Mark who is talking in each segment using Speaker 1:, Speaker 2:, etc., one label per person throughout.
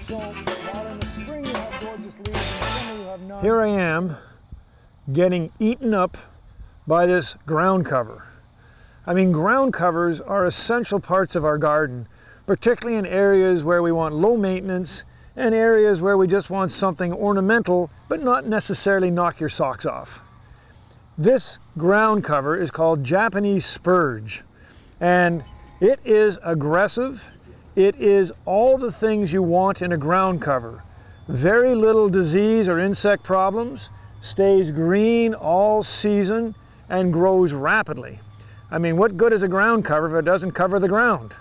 Speaker 1: So while in the spring you have gorgeous leaves, in the summer you have none.
Speaker 2: Here I am getting eaten up by this ground cover. I mean, ground covers are essential parts of our garden, particularly in areas where we want low maintenance and areas where we just want something ornamental, but not necessarily knock your socks off. This ground cover is called Japanese spurge, and it is aggressive. It is all the things you want in a ground cover. Very little disease or insect problems, stays green all season, and grows rapidly. I mean, what good is a ground cover if it doesn't cover the ground?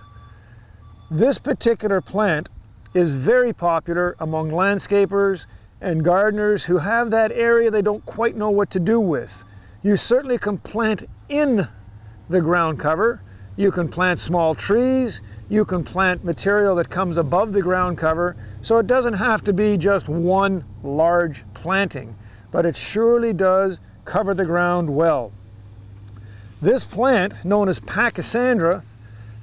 Speaker 2: This particular plant is very popular among landscapers and gardeners who have that area they don't quite know what to do with. You certainly can plant in the ground cover. You can plant small trees. You can plant material that comes above the ground cover. So it doesn't have to be just one large planting, but it surely does cover the ground well. This plant, known as Pachysandra,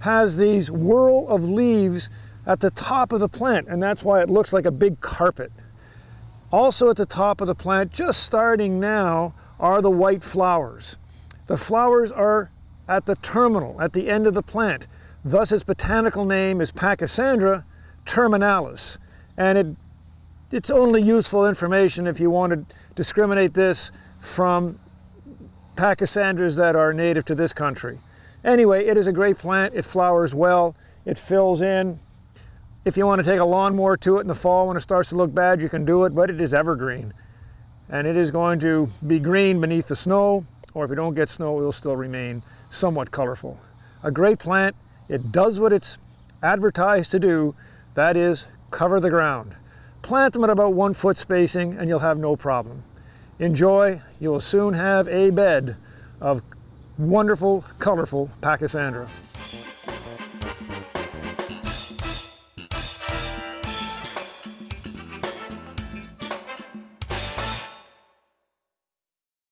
Speaker 2: has these whirl of leaves at the top of the plant, and that's why it looks like a big carpet. Also at the top of the plant, just starting now, are the white flowers. The flowers are at the terminal, at the end of the plant. Thus its botanical name is Pachysandra terminalis. And it, it's only useful information if you want to discriminate this from pachysandras that are native to this country. Anyway, it is a great plant. It flowers well. It fills in. If you want to take a lawnmower to it in the fall when it starts to look bad, you can do it, but it is evergreen. And it is going to be green beneath the snow, or if you don't get snow, it will still remain somewhat colorful. A great plant. It does what it's advertised to do. That is cover the ground. Plant them at about one foot spacing and you'll have no problem. Enjoy, you will soon have a bed of wonderful, colorful Pachysandra.